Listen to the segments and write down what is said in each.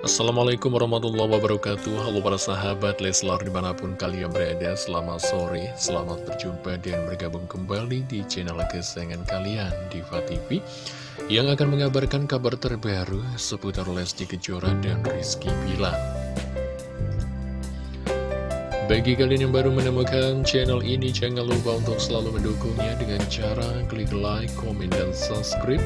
Assalamualaikum warahmatullahi wabarakatuh. Halo para sahabat Leslar di mana pun kalian berada Selamat sore, selamat berjumpa dan bergabung kembali di channel kesayangan kalian Diva TV Yang akan mengabarkan kabar terbaru seputar Lesti Kejora dan Rizky Bila Bagi kalian yang baru menemukan channel ini Jangan lupa untuk selalu mendukungnya dengan cara klik like, komen, dan subscribe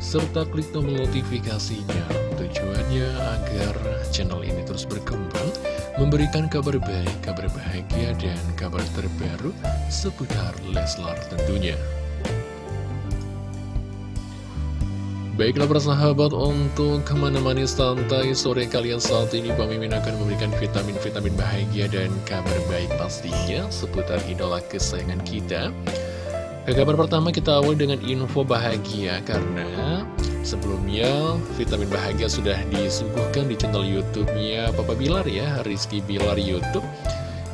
serta klik tombol notifikasinya Tujuannya agar channel ini terus berkembang, memberikan kabar baik, kabar bahagia, dan kabar terbaru seputar Leslar tentunya. Baiklah persahabat untuk ke mana-mana santai sore kalian saat ini Bang Mimin akan memberikan vitamin-vitamin bahagia dan kabar baik pastinya seputar idola kesayangan kita Ke kabar pertama kita awal dengan info bahagia karena Sebelumnya, vitamin bahagia sudah disuguhkan di channel YouTube-nya Papa Bilar ya, Rizky Bilar YouTube.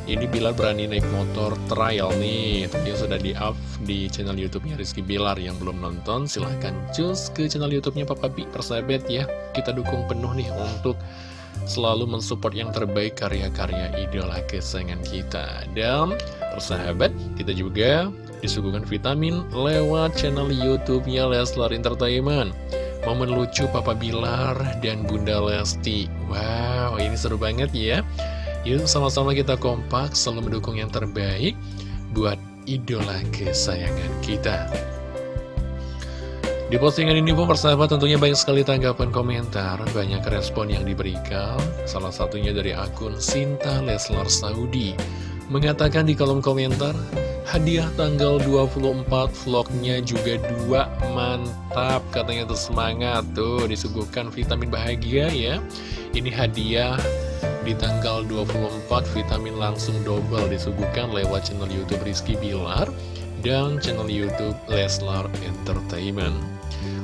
Ini Bilar berani naik motor trial nih, tentunya sudah di-up di channel YouTube-nya Rizky Bilar. Yang belum nonton, silahkan cus ke channel YouTube-nya Papa Bi, persahabat ya. Kita dukung penuh nih untuk selalu mensupport yang terbaik karya-karya idola kesayangan kita. Dan persahabat, kita juga disuguhkan vitamin lewat channel YouTube-nya Leslar Entertainment. Momen lucu Papa Bilar dan Bunda Lesti. Wow, ini seru banget ya. Yuk sama-sama kita kompak Selalu mendukung yang terbaik Buat idola kesayangan kita. Di postingan ini pun persahabat tentunya banyak sekali tanggapan komentar Banyak respon yang diberikan. Salah satunya dari akun Sinta Leslar Saudi Mengatakan di kolom komentar Hadiah tanggal 24 vlognya juga dua Mantap. Katanya tuh semangat Tuh disuguhkan vitamin bahagia ya. Ini hadiah di tanggal 24 vitamin langsung double disuguhkan lewat channel Youtube Rizky Bilar Dan channel Youtube Leslar Entertainment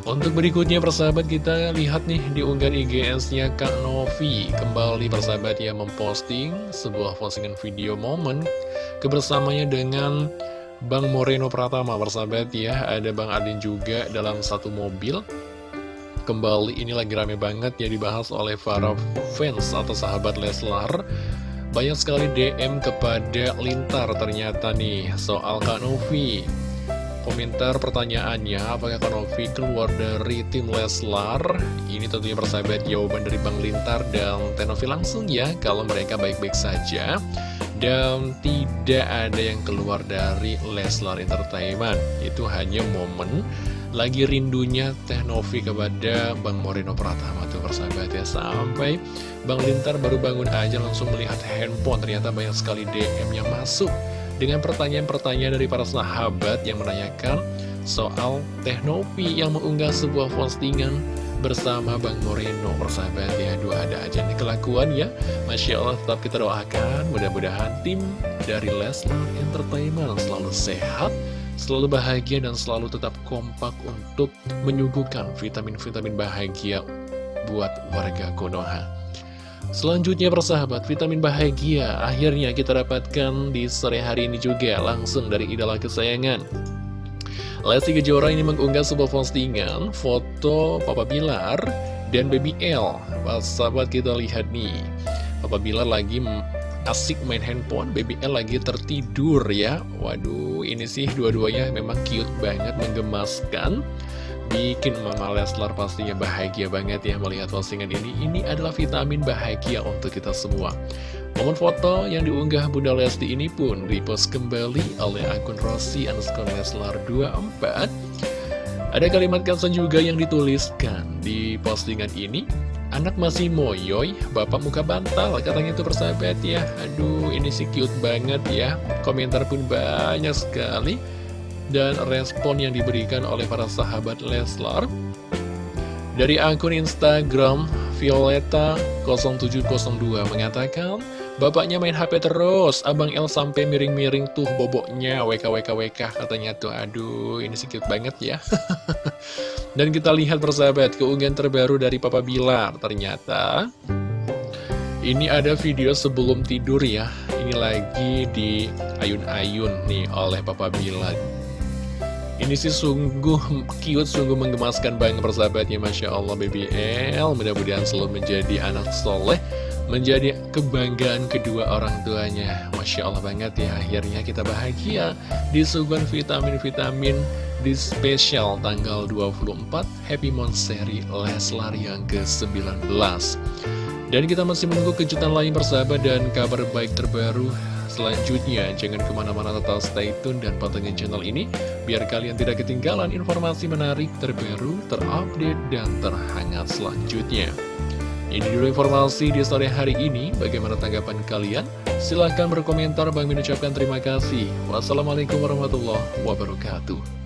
untuk berikutnya persahabat kita lihat nih di unggahan IGS-nya Kak Novi. Kembali persahabat ya memposting sebuah postingan video momen Kebersamanya dengan Bang Moreno Pratama. Persahabat ya Ada Bang Adin juga dalam satu mobil. Kembali ini lagi rame banget ya dibahas oleh para fans atau sahabat Leslar. Banyak sekali DM kepada Lintar ternyata nih soal Kak Novi komentar pertanyaannya apakah Kanovi keluar dari tim Leslar? Ini tentunya persahabat jawaban dari Bang Lintar dan Tenovi langsung ya kalau mereka baik-baik saja. Dan tidak ada yang keluar dari Leslar Entertainment. Itu hanya momen lagi rindunya Tenovi kepada Bang Moreno Pratama tuh persahabat ya. Sampai Bang Lintar baru bangun aja langsung melihat handphone ternyata banyak sekali DM yang masuk dengan pertanyaan-pertanyaan dari para sahabat yang menanyakan soal Teknovi yang mengunggah sebuah postingan bersama Bang Moreno. Persahabat ya dua ada aja nih kelakuan ya. Masya Allah tetap kita doakan. Mudah-mudahan tim dari Lesnar Entertainment selalu sehat selalu bahagia dan selalu tetap kompak untuk menyuguhkan vitamin-vitamin bahagia buat warga Konoha Selanjutnya persahabat, vitamin bahagia akhirnya kita dapatkan di sore hari ini juga langsung dari idola kesayangan. Lesti Kejora ini mengunggah sebuah postingan foto Papa Bilar dan Baby L. Sahabat kita lihat nih, Papa Bilar lagi asik main handphone, Baby L lagi tertidur ya. Waduh, ini sih dua-duanya memang cute banget, menggemaskan. Bikin Mama Leslar pastinya bahagia banget ya melihat postingan ini. Ini adalah vitamin bahagia untuk kita semua. Momen foto yang diunggah Bunda Lesti ini pun repost kembali oleh akun Rossi underscore Leslar 24 Ada kalimat caption juga yang dituliskan di postingan ini. Anak masih moyoy, bapak muka bantal, katanya itu persahabat ya. Aduh, ini sih cute banget ya. Komentar pun banyak sekali dan respon yang diberikan oleh para sahabat Leslar dari akun Instagram Violeta0702 mengatakan Bapaknya main HP terus, Abang El sampai miring-miring tuh boboknya, WKWKWK katanya tuh, aduh ini sedikit banget ya. Dan kita lihat persahabat, keunggahan terbaru dari Papa Bilar, ternyata ini ada video sebelum tidur ya, ini lagi di ayun-ayun nih oleh Papa Bilar. Ini sih sungguh cute, sungguh menggemaskan banget persahabatnya Masya Allah Baby L. Mudah-mudahan selalu menjadi anak soleh Menjadi kebanggaan kedua orang tuanya. Masya Allah banget ya Akhirnya kita bahagia Disuguhan vitamin-vitamin Di spesial tanggal 24 Happy Monthsary Leslar yang ke-19 Dan kita masih menunggu kejutan lain persahabat Dan kabar baik terbaru selanjutnya. Jangan ke mana-mana tetap stay tune dan pantengin channel ini, biar kalian tidak ketinggalan informasi menarik, terbaru, terupdate, dan terhangat selanjutnya. Ini dulu informasi di sore hari ini. Bagaimana tanggapan kalian? Silahkan berkomentar. Bang mengucapkan terima kasih. Wassalamualaikum warahmatullahi wabarakatuh.